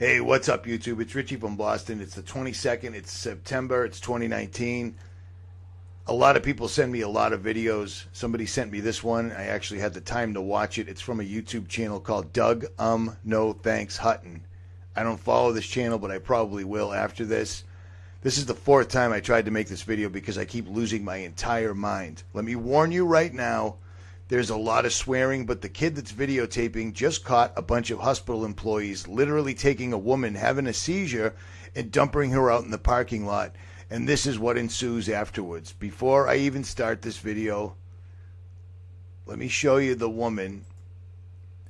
Hey, what's up, YouTube? It's Richie from Boston. It's the 22nd. It's September. It's 2019. A lot of people send me a lot of videos. Somebody sent me this one. I actually had the time to watch it. It's from a YouTube channel called Doug Um No Thanks Hutton. I don't follow this channel, but I probably will after this. This is the fourth time I tried to make this video because I keep losing my entire mind. Let me warn you right now. There's a lot of swearing, but the kid that's videotaping just caught a bunch of hospital employees literally taking a woman having a seizure and dumping her out in the parking lot. And this is what ensues afterwards. Before I even start this video, let me show you the woman.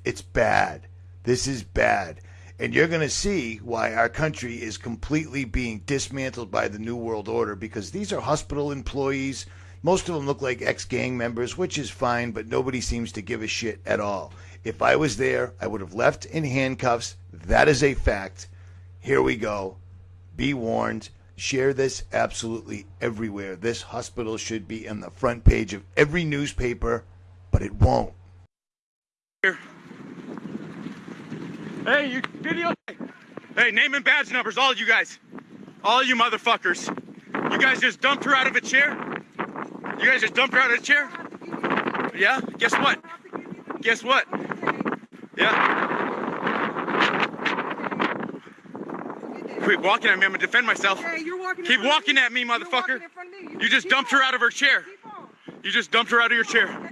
It's bad. This is bad. And you're going to see why our country is completely being dismantled by the New World Order because these are hospital employees most of them look like ex gang members, which is fine, but nobody seems to give a shit at all. If I was there, I would have left in handcuffs. That is a fact. Here we go. Be warned. Share this absolutely everywhere. This hospital should be on the front page of every newspaper, but it won't. Here. Hey, you video. Hey, name and badge numbers, all of you guys. All you motherfuckers. You guys just dumped her out of a chair? You guys just dumped her out of the chair? Yeah? Guess what? Guess what? Yeah? Quit walking at me. I'm gonna defend myself. Keep walking at me, motherfucker. You just dumped her out of her chair. You just dumped her out of your chair.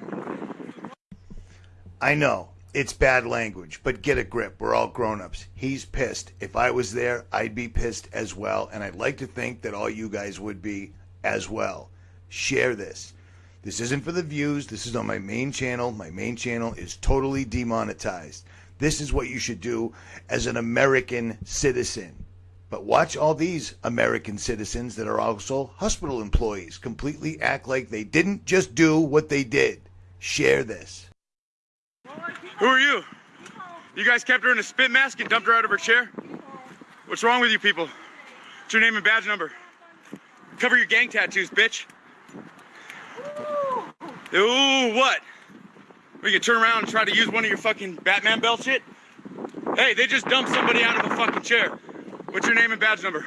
I know. It's bad language, but get a grip. We're all grown ups. He's pissed. If I was there, I'd be pissed as well. And I'd like to think that all you guys would be as well share this. This isn't for the views. This is on my main channel. My main channel is totally demonetized. This is what you should do as an American citizen. But watch all these American citizens that are also hospital employees completely act like they didn't just do what they did. Share this. Who are you? You guys kept her in a spit mask and dumped her out of her chair? What's wrong with you people? What's your name and badge number? Cover your gang tattoos, bitch. Ooh, what? We can turn around and try to use one of your fucking Batman belt shit? Hey, they just dumped somebody out of a fucking chair. What's your name and badge number?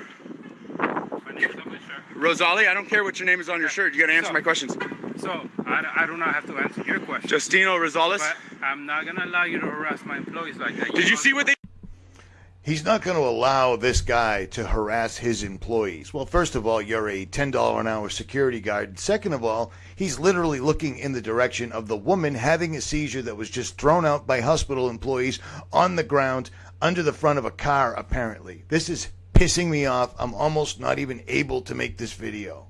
My name is on my shirt. Rosali, I don't care what your name is on your shirt. You gotta answer So- my questions. So, I, I do not have to answer your question. Justino Rosales. but I'm not gonna allow you to harass my employees like that. Did you see what they He's not going to allow this guy to harass his employees. Well, first of all, you're a $10 an hour security guard. Second of all, he's literally looking in the direction of the woman having a seizure that was just thrown out by hospital employees on the ground under the front of a car, apparently. This is pissing me off. I'm almost not even able to make this video.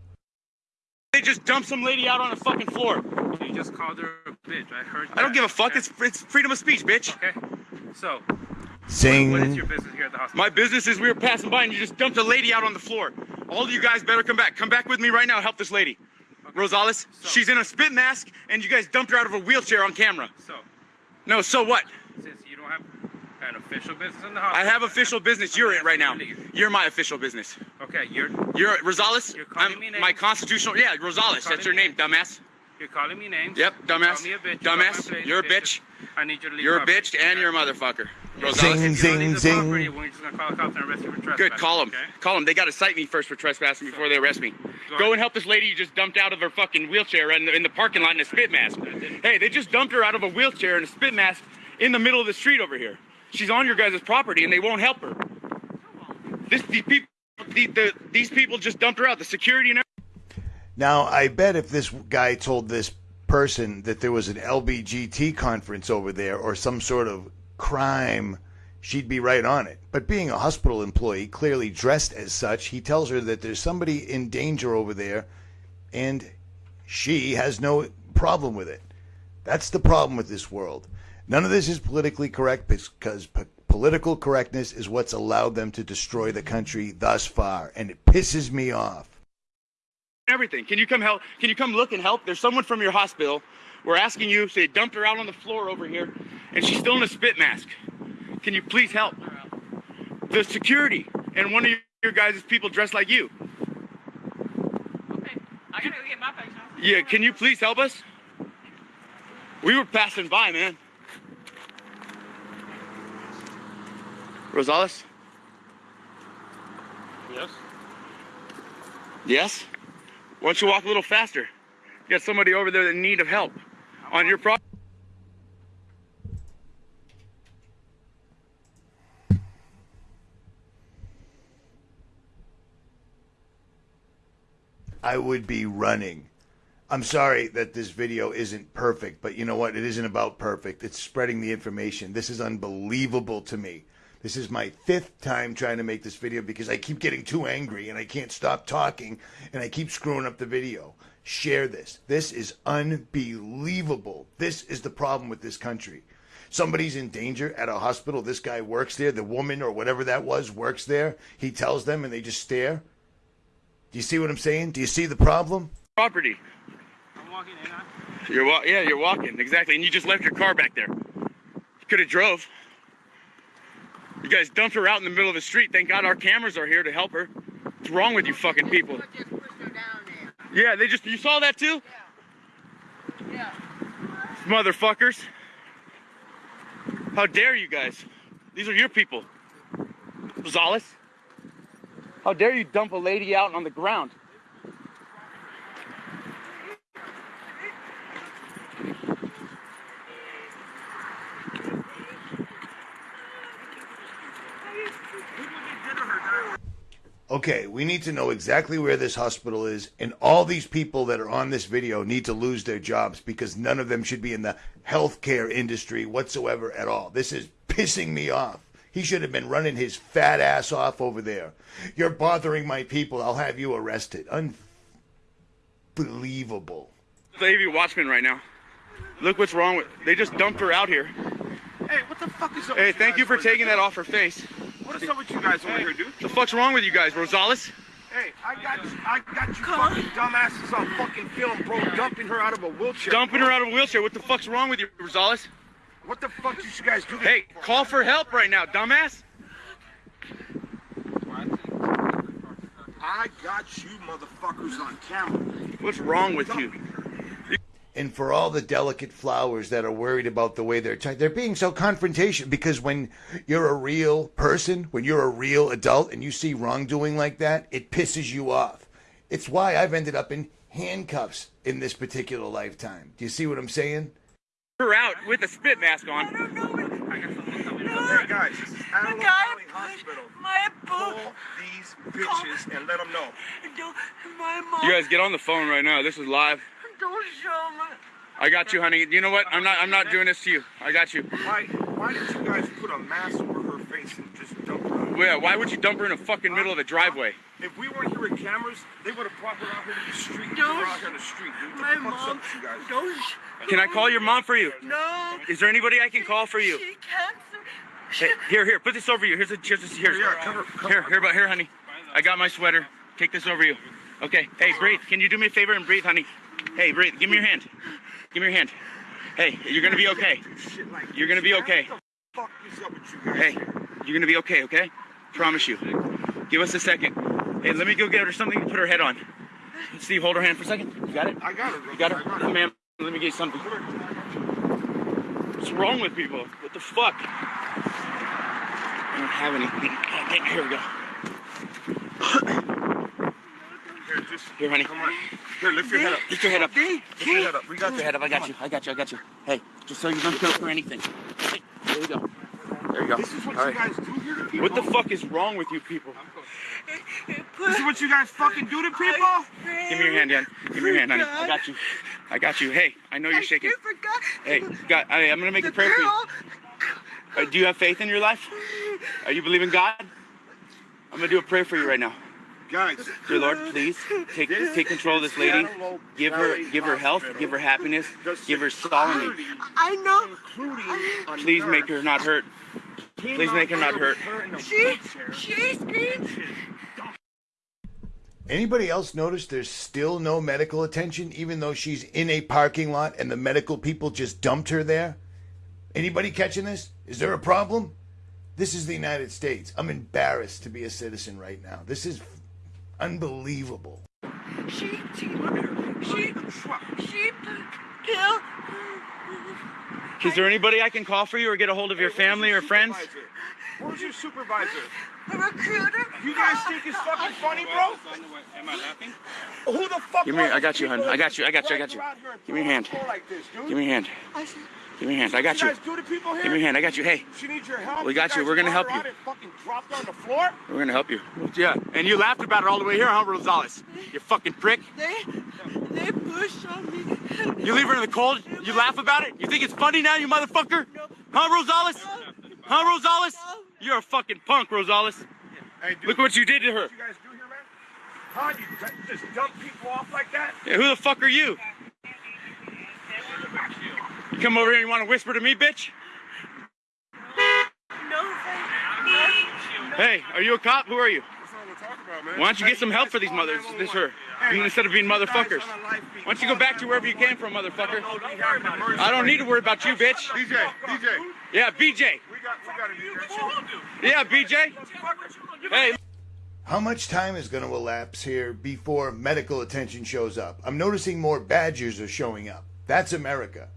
they just dumped some lady out on the fucking floor? You just called her a bitch. I heard. I don't give a fuck. okay? It's it's freedom of speech, bitch. okay. So, Sing. what is your business here at the hospital? My business is we were passing by and you just dumped a lady out on the floor. All of you guys better come back. Come back with me right now. Help this lady. Rosales, So- she's in a spit mask and you guys dumped her out of a wheelchair on camera. So, No, so what? since you don't have an official business in the hospital. I have official business. You're it right now. You're my official business. Okay, you're You're Rosales. You're calling I'm me names? my constitutional. Yeah, Rosales. That's your me name, dumbass. you're calling me names. Yep, You dumbass. call me a bitch. dumbass. You are a bitch. I need you to leave. You're a bitch and you're a motherfucker. Zing, Rosales. If you don't zing, the zing. property, we're just gonna call the cops and arrest you for trespassing. Good, call them. Okay? Call them. They got to cite me first for trespassing before they arrest me. Go Go and help this lady you just dumped out of her fucking wheelchair in the, in the parking lot in a spit mask. Hey, they just dumped her out of a wheelchair in a spit mask in the middle of the street over here. She's on your guys' property and they won't help her. This these people, the, the, these people just dumped her out. The security and. Now, I bet if this guy told this person that there was an LBGT conference over there or some sort of crime, she'd be right on it. But being a hospital employee, clearly dressed as such, he tells her that there's somebody in danger over there and she has no problem with it. That's the problem with this world. None of this is politically correct because p- political correctness is what's allowed them to destroy the country thus far, and it pisses me off. everything. Can you come help? Can you come look and help? There's someone from your hospital. We're asking you. So they dumped her out on the floor over here, and she's still in a spit mask. Can you please help? The security and one of your guys' people dressed like you. Okay, I gotta go get my patient. Yeah, can you please help us? We were passing by, man. Rosales, Yes. Yes? Why don't you walk a little faster? You got somebody over there in need of help on your property. I would be running. I'm sorry that this video isn't perfect, but you know what? It isn't about perfect. It's spreading the information. This is unbelievable to me. This is my fifth time trying to make this video because I keep getting too angry and I can't stop talking and I keep screwing up the video. Share this. This is unbelievable. This is the problem with this country. Somebody's in danger at a hospital. This guy works there. The woman or whatever that was works there. He tells them and they just stare. Do you see what I'm saying? Do you see the problem? property. I'm walking in. Huh? You're wa- yeah, you're walking exactly, and you just left your car back there. You could have drove. You guys dumped her out in the middle of the street. Thank God our cameras are here to help her. What's wrong with you fucking people? Just pushed her down there. Yeah, they just you saw that too, Yeah. motherfuckers. How dare you guys? These are your people. Rosales. How dare you dump a lady out on the ground? Okay, we need to know exactly where this hospital is, and all these people that are on this video need to lose their jobs because none of them should be in the healthcare industry whatsoever at all. This is pissing me off. He should have been running his fat ass off over there. You're bothering my people. I'll have you arrested. Unbelievable. Lady Watchman right now. Look what's wrong with. They just dumped her out here. Hey, what the fuck is up? Hey, thank you for taking that off her face. What is up with you guys over here, dude? The fuck's wrong with you guys, Rosales? Hey, I got you, I got you fucking dumbasses on fucking film, bro, dumping her out of a wheelchair. Dumping bro. her out of a wheelchair. What the fuck's wrong with you, Rosales? What the fuck did you guys do? this Hey, for? call for help right now, dumbass. I got you motherfuckers on camera. What's wrong with you? And for all the delicate flowers that are worried about the way they're t- they're being so confrontation because when you're a real person, when you're a real adult and you see wrongdoing like that, it pisses you off. It's why I've ended up in handcuffs in this particular lifetime. Do you see what I'm saying? Her out with a spit mask on. Hey guys, this is Antelope guy Valley Hospital. My Call these bitches and let them know. My mom. You guys get on the phone right now. This is live. Don't show me. I got you, honey. You know what? I'm not. I'm not doing this to you. I got you. Why, why did you guys put a mask over her face and just dump her? Yeah. Why would you dump her in a fucking middle of the driveway? If we weren't here with cameras, they would have brought her out here to the street. Don't- were out here on the street, dude. My What the fuck's mom. up you guys? Don't. Can I call your mom for you? No. Is there anybody I can call for you? She can't. Hey, here, here. Put this over you. Here's a. Here's a. Here's. Yeah, cover- cover- Here, here, but here, honey. I got my sweater. Take this over you. Okay. Hey, breathe. Can you do me a favor and breathe, honey? Hey, breathe. Give me your hand. Give me your hand. Hey, you're gonna be okay. You're gonna be okay. What the fuck is up with you guys? Hey, you're gonna be okay, okay? Promise you. Give us a second. Hey, let me go get her something to put her head on. Steve, hold her hand for a second. You got it? I got it. You got I her? got Come. Let me get you something. What's wrong with people? What the fuck? I don't have anything. Okay, here we go. Here, honey. come on. Here, lift your head up. Lift your head up. Lift your head up. We got Lift your head up. I got you. I got you. I got you. Hey, just so you don't choke or anything. Hey, there you go. There you go. This is what All you right. guys do here to people. What the fuck is wrong with you people? This is what you guys fucking do to people? Give me your hand, Dan. Give me your hand, honey. I got you. I got you. Hey, I know you're shaking. Hey, God, I, I'm gonna make a The prayer for you. Uh, do you have faith in your life? Are you believing God? I'm gonna do a prayer for you right now. Guys, Dear Lord, please take take control of this lady. Give her give her health, give her happiness, give her solemnity. I know. Please make her not hurt. please make her not hurt. with her in a She. She screamed. Anybody else notice there's still no medical attention even though she's in a parking lot and the medical people just dumped her there? Anybody catching this? Is there a problem? This is the United States. I'm embarrassed to be a citizen right now. This is unbelievable. She. She. She. She. Kill. Is there anybody I can call for you or get a hold of your family or friends? Where's your supervisor? A recruiter. You guys think it's fucking funny, bro? Am I laughing? Who the fuck? Give me- are I got you, hun. I got you, I got you, I got you. drag around here and Give me throw a hand. floor Like this, dude? Give me a hand. I said, Give me a hand. I got you you. guys do to here? Give me a hand. I got you. Hey, She needs your help. We got you. guys We're gonna help you. fucking dropped on the floor. we're gonna help you. Yeah, and you laughed about it all the way here, huh, Rosales? You fucking prick. they, they pushed on me. You leave her in the cold, you laugh about it? You think it's funny now, you motherfucker? Huh, Rosales? Huh, Rosales? You're a fucking punk, Rosales. Hey, dude, Look what you did to her. what you guys do here, man? Huh? You just dump people off like that? Yeah, who the fuck are you? You come over here and you want to whisper to me, bitch? No, thank Hey, are you a cop? Who are you? That's not what we're talking about. Why don't you get some help for these mothers? This her. Instead of being motherfuckers. Why don't you go back to wherever you came from, motherfucker? I don't need to worry about you, bitch. DJ, DJ, Yeah, BJ. we got, we got to do that. Yeah, BJ. Hey, How much time is going to elapse here before medical attention shows up? I'm noticing more badgers are showing up. That's America.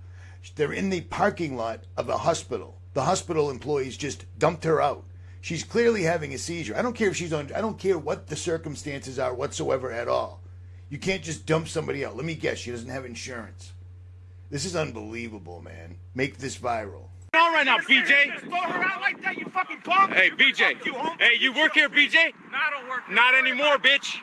They're in the parking lot of a hospital. The hospital employees just dumped her out. She's clearly having a seizure. I don't care if she's on, I don't care what the circumstances are whatsoever at all. You can't just dump somebody out. Let me guess, she doesn't have insurance. This is unbelievable, man. Make this viral. what's on right now, BJ? Throw her out like that, you fucking punk. Hey, BJ. Hey, you work here, BJ? No, I don't work. Not anymore, bitch.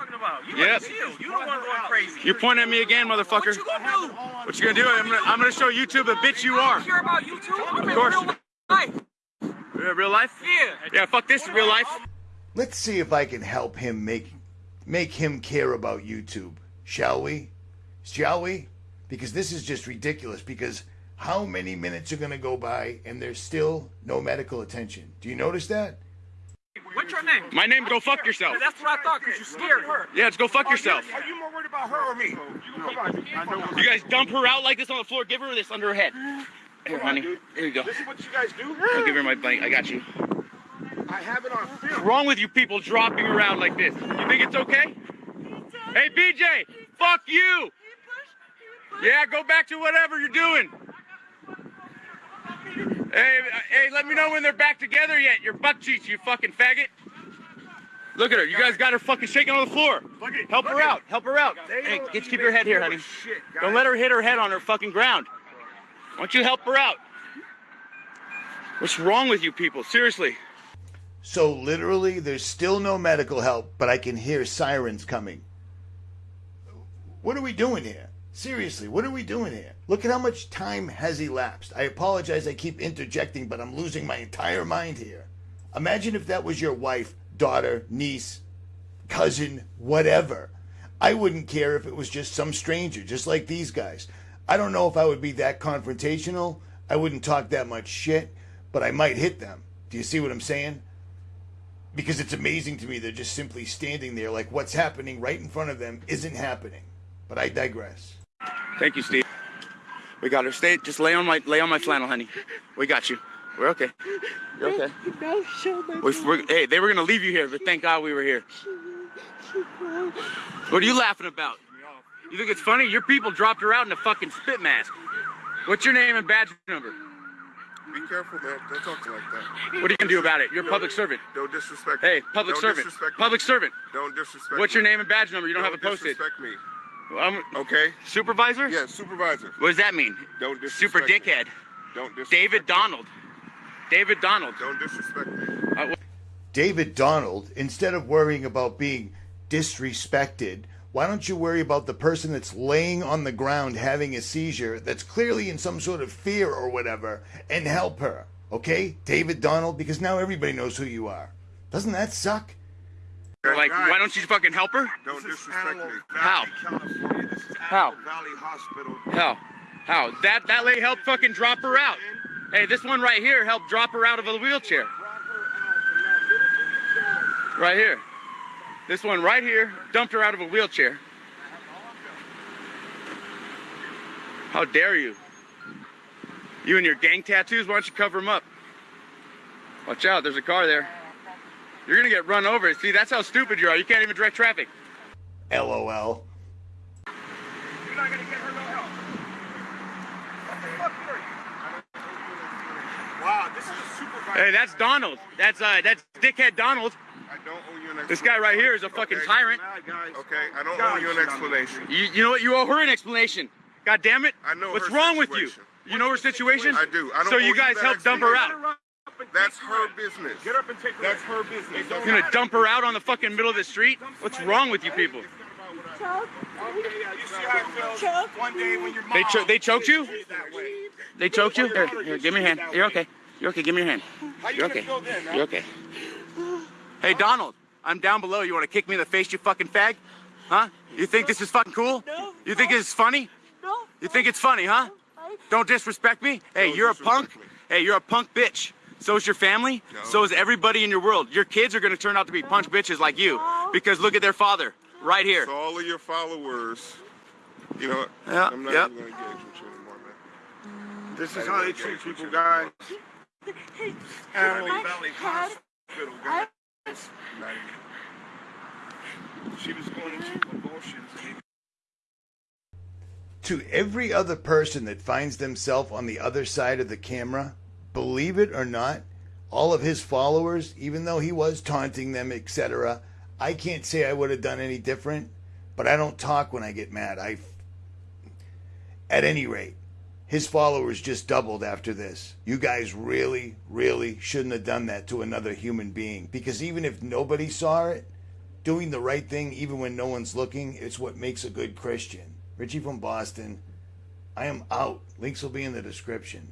Talking about. You Yep. chill. You don't want to go crazy. You're pointing at me again, motherfucker. What you gonna do? What you gonna do? I'm gonna, I'm gonna show YouTube the bitch you are. don't care about you too. I'm Of course. real life. Yeah, Real life? Yeah. Yeah, fuck this, real life. Let's see if I can help him make make him care about YouTube. Shall we? Shall we? Because this is just ridiculous because how many minutes are going to go by and there's still no medical attention? Do you notice that? What's name? My name, go fuck yourself. That's what I thought, because you're scared. Yeah, let's go fuck yourself. Are you more worried about her or me? Come on, I know. You guys dump her out like this on the floor. Give her this under her head. Here, honey. Here you go. This is what you guys do? I'll give her my blanket. I got you. I have it on film. What's wrong with you people dropping around like this? You think it's okay? Hey, BJ, fuck you. Yeah, go back to whatever you're doing. Hey, hey, let me know when they're back together yet. Your butt cheeks, you fucking faggot. Look at her. You guys got her fucking shaking on the floor. Look at- Help look her at- out. Help her out. They Hey, don't get, keep your head here, honey. shit. Don't let her hit her head on her fucking ground. Why don't you help her out? What's wrong with you people? Seriously. So literally there's still no medical help, but I can hear sirens coming. What are we doing here? Seriously, what are we doing here? Look at how much time has elapsed. I apologize I keep interjecting, but I'm losing my entire mind here. Imagine if that was your wife, daughter, niece, cousin, whatever. I wouldn't care if it was just some stranger, just like these guys. I don't know if I would be that confrontational. I wouldn't talk that much shit, but I might hit them. Do you see what I'm saying? Because it's amazing to me they're just simply standing there like what's happening right in front of them isn't happening. But I digress. Thank you, Steve. We got her. Stay. Just lay on my lay on my flannel, honey. We got you. We're okay. You're okay. No, show my We, we're, hey, they were gonna leave you here, but thank God we were here. What are you laughing about? You think it's funny? Your people dropped her out in a fucking spit mask. What's your name and badge number? Be careful, man. Don't talk to like that. What are you gonna do about it? You're a public servant. Don't disrespect Hey, me. public Don't servant. Disrespect me. Public servant. Don't disrespect What's your name and badge number? You don't, have it posted. disrespect me. Um, Okay? supervisor? Yeah, supervisor. What does that mean? Don't disrespect Super me. dickhead. Don't disrespect David me. Donald. David Donald. Don't disrespect me. Uh, David Donald, instead of worrying about being disrespected, why don't you worry about the person that's laying on the ground having a seizure that's clearly in some sort of fear or whatever and help her? Okay? David Donald, because now everybody knows who you are. Doesn't that suck? like, Guys, why don't you fucking help her? Don't disrespect me. How? California. This is How? Valley Hospital. How? How? That that lady helped fucking drop her out. Hey, this one right here helped drop her out of a wheelchair. Right here. This one right here dumped her out of a wheelchair. How dare you? You and your gang tattoos, why don't you cover them up? Watch out, there's a car there. You're gonna get run over. See, that's how stupid you are. You can't even direct traffic. LOL. You're not gonna get her no help. What the fuck are you? Wow, this is a supervisor. Hey, that's Donald. That's uh, that's dickhead Donald. I don't owe you an explanation. This guy right here is a fucking Okay. tyrant. Okay, I don't owe you an explanation. You, you know what? You owe her an explanation. God damn it. I know What's her wrong with you? You know her situation? I do. I don't so owe you you guys that helped dump her out. That's her business. Get up and take her. That's her business. You're gonna dump her out on the fucking middle of the street? What's wrong with you people? Chuck, You see how it feels Chuck, one day when your mom They cho- they choked you? is that way. They choked you? Here, here, give me your hand. You're okay. You're okay. Give me your hand. How you You're okay. feel then. You're okay. Hey Donald, I'm down below. You want to kick me in the face, you fucking fag? Huh? You think this is fucking cool? No. You think this is funny? no. You think it's funny, huh? Don't disrespect me. Hey, Don't you're a punk. me. Hey, you're a punk bitch. So is your family. No. So is everybody in your world. Your kids are gonna turn out to be punch bitches like you because look at their father right here. So all of your followers, you know what? Yeah, I'm not yep. even gonna engage with you anymore, man. This is how they treat people, guys. Valley Hospital. She was going to every other person that finds themselves on the other side of the camera, believe it or not, all of his followers, even though he was taunting them, etc., I can't say I would have done any different, but I don't talk when I get mad. I at any rate, his followers just doubled after this. You guys really, really shouldn't have done that to another human being because even if nobody saw it, doing the right thing even when no one's looking is what makes a good Christian. Richie from Boston. I am out. Links will be in the description.